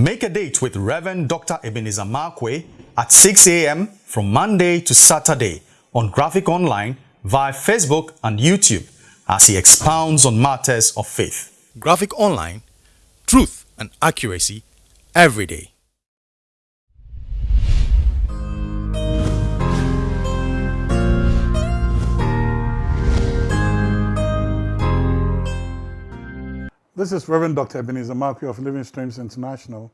Make a date with Reverend Dr. Ebenezer Markwei at 6 a.m. from Monday to Saturday on Graphic Online via Facebook and YouTube as he expounds on matters of faith. Graphic Online, truth and accuracy every day. This is Reverend Dr. Ebenezer Markwei of Living Streams International,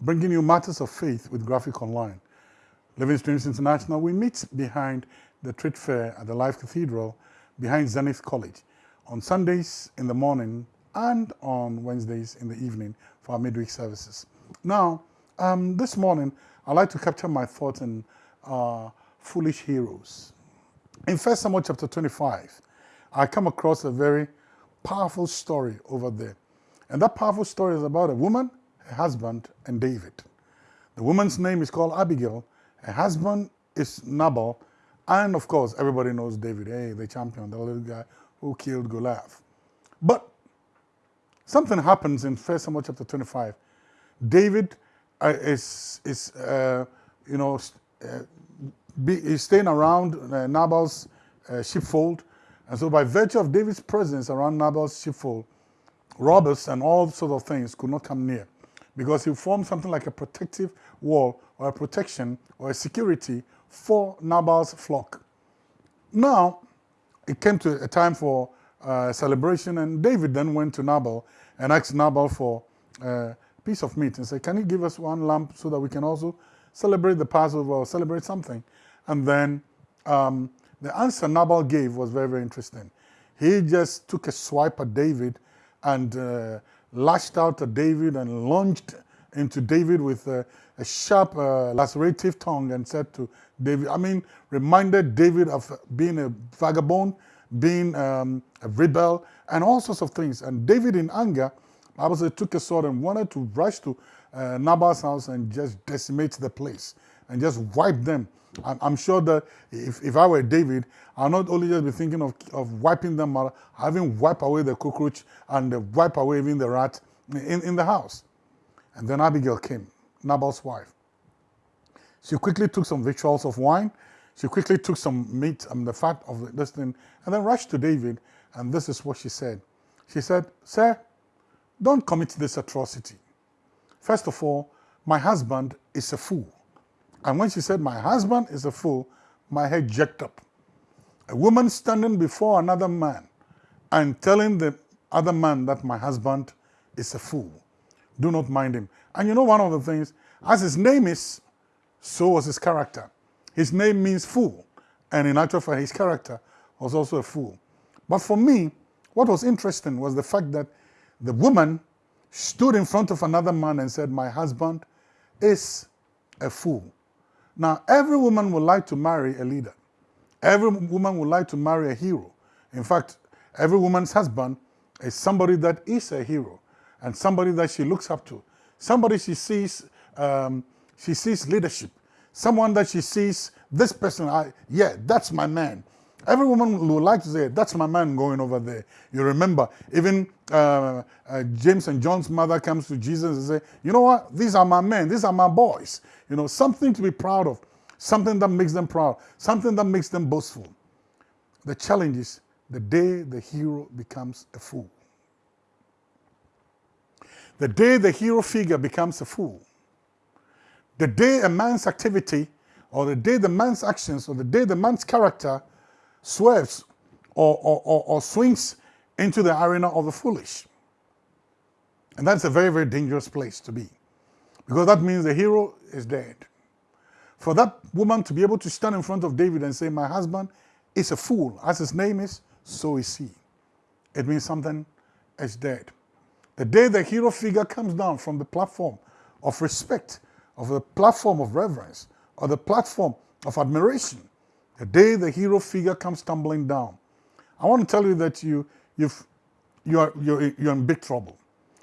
bringing you matters of faith with Graphic Online. Living Streams International, we meet behind the trade fair at the Life Cathedral, behind Zenith College, on Sundays in the morning and on Wednesdays in the evening for our midweek services. Now, um, this morning, I'd like to capture my thoughts on uh, foolish heroes. In 1 Samuel chapter 25, I come across a very powerful story over there. And that powerful story is about a woman, a husband, and David. The woman's name is called Abigail. Her husband is Nabal. And of course, everybody knows David, hey, the champion, the little guy who killed Goliath. But something happens in 1 Samuel chapter 25. David uh, is, is uh, you know, uh, be, is staying around uh, Nabal's uh, sheepfold and so by virtue of David's presence around Nabal's sheepfold, robbers and all sorts of things could not come near because he formed something like a protective wall or a protection or a security for Nabal's flock. Now, it came to a time for uh, celebration and David then went to Nabal and asked Nabal for uh, a piece of meat and said, can you give us one lamb so that we can also celebrate the Passover or celebrate something? And then um, the answer Nabal gave was very, very interesting. He just took a swipe at David and uh, lashed out at David and lunged into David with a, a sharp, uh, lacerative tongue and said to David, I mean, reminded David of being a vagabond, being um, a rebel, and all sorts of things. And David, in anger, obviously took a sword and wanted to rush to uh, Nabal's house and just decimate the place and just wipe them I'm sure that if, if I were David, I'll not only just be thinking of, of wiping them out, having wipe away the cockroach and uh, wipe away even the rat in, in the house. And then Abigail came, Nabal's wife. She quickly took some victuals of wine. She quickly took some meat and the fat of this thing and then rushed to David. And this is what she said. She said, Sir, don't commit this atrocity. First of all, my husband is a fool. And when she said, my husband is a fool, my head jerked up. A woman standing before another man and telling the other man that my husband is a fool. Do not mind him. And you know one of the things, as his name is, so was his character. His name means fool. And in actual fact, his character was also a fool. But for me, what was interesting was the fact that the woman stood in front of another man and said, my husband is a fool. Now, every woman would like to marry a leader. Every woman would like to marry a hero. In fact, every woman's husband is somebody that is a hero and somebody that she looks up to. Somebody she sees, um, she sees leadership. Someone that she sees, this person, I, yeah, that's my man. Every woman would like to say, that's my man going over there. You remember, even uh, uh, James and John's mother comes to Jesus and say, you know what, these are my men, these are my boys. You know, something to be proud of, something that makes them proud, something that makes them boastful. The challenge is the day the hero becomes a fool. The day the hero figure becomes a fool. The day a man's activity or the day the man's actions or the day the man's character swerves or, or, or, or swings into the arena of the foolish. And that's a very, very dangerous place to be. Because that means the hero is dead. For that woman to be able to stand in front of David and say, my husband is a fool, as his name is, so is he. It means something is dead. The day the hero figure comes down from the platform of respect, of the platform of reverence, or the platform of admiration, the day the hero figure comes tumbling down, I want to tell you that you, you've, you are, you're, you're in big trouble.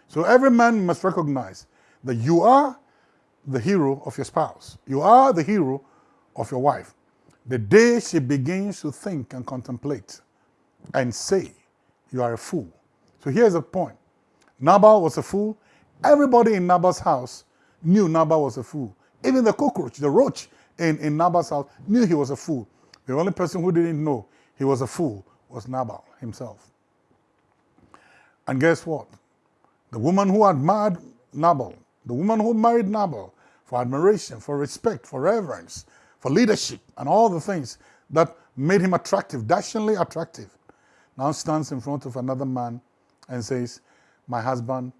So every man must recognize that you are the hero of your spouse. You are the hero of your wife. The day she begins to think and contemplate and say, you are a fool. So here's the point. Nabal was a fool. Everybody in Nabal's house knew Nabal was a fool. Even the cockroach, the roach in, in Nabal's house knew he was a fool. The only person who didn't know he was a fool was Nabal himself. And guess what? The woman who admired Nabal, the woman who married Nabal for admiration, for respect, for reverence, for leadership, and all the things that made him attractive, dashingly attractive, now stands in front of another man and says, My husband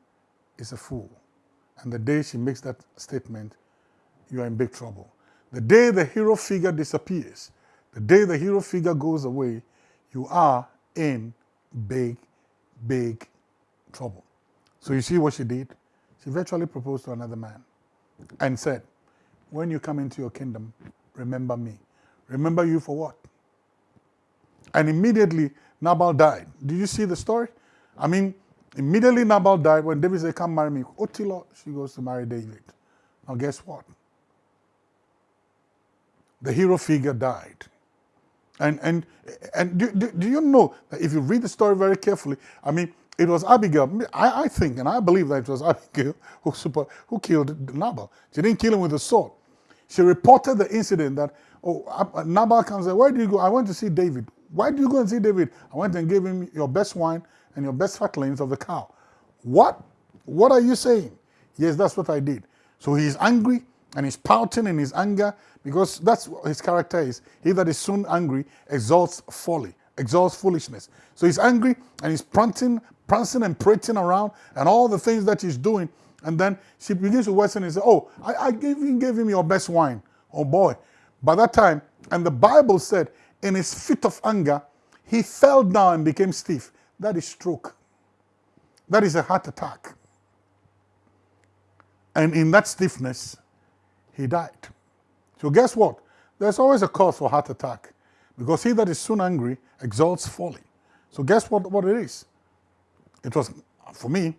is a fool. And the day she makes that statement, you are in big trouble. The day the hero figure disappears, the day the hero figure goes away, you are in big, big trouble. So you see what she did? She virtually proposed to another man and said, when you come into your kingdom, remember me. Remember you for what? And immediately Nabal died. Did you see the story? I mean, immediately Nabal died when David said, come marry me. Otilo, she goes to marry David. Now guess what? The hero figure died. And, and, and do, do, do, you know that if you read the story very carefully, I mean, it was Abigail, I, I think, and I believe that it was Abigail who, super, who killed Nabal. She didn't kill him with a sword. She reported the incident that, oh, Nabal comes and where do you go? I went to see David. Why do you go and see David? I went and gave him your best wine and your best fatlings of the cow. What? What are you saying? Yes, that's what I did. So he's angry and he's pouting in his anger because that's what his character is. He that is soon angry exalts folly, exalts foolishness. So he's angry and he's prancing, prancing and prating around and all the things that he's doing. And then she begins to worsen and say, oh, I, I gave, him, gave him your best wine. Oh boy. By that time, and the Bible said, in his fit of anger, he fell down and became stiff. That is stroke. That is a heart attack. And in that stiffness, he died. So guess what? There's always a cause for heart attack because he that is soon angry exalts folly. So guess what, what it is? It was, for me,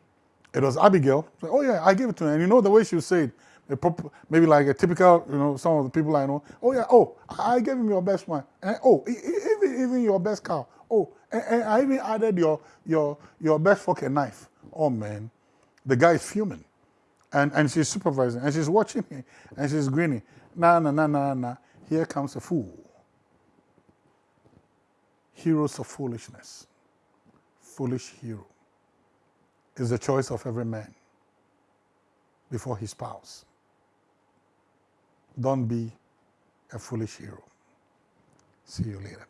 it was Abigail. Oh yeah, I gave it to her. And you know the way she it, maybe like a typical, you know, some of the people I know. Oh yeah, oh, I gave him your best one. And, oh, even, even your best cow. Oh, and, and I even added your, your, your best fucking knife. Oh man, the guy is fuming. And, and she's supervising and she's watching me and she's grinning. Nah, nah, nah, nah, nah. Here comes a fool. Heroes of foolishness. Foolish hero is the choice of every man before his spouse. Don't be a foolish hero. See you later.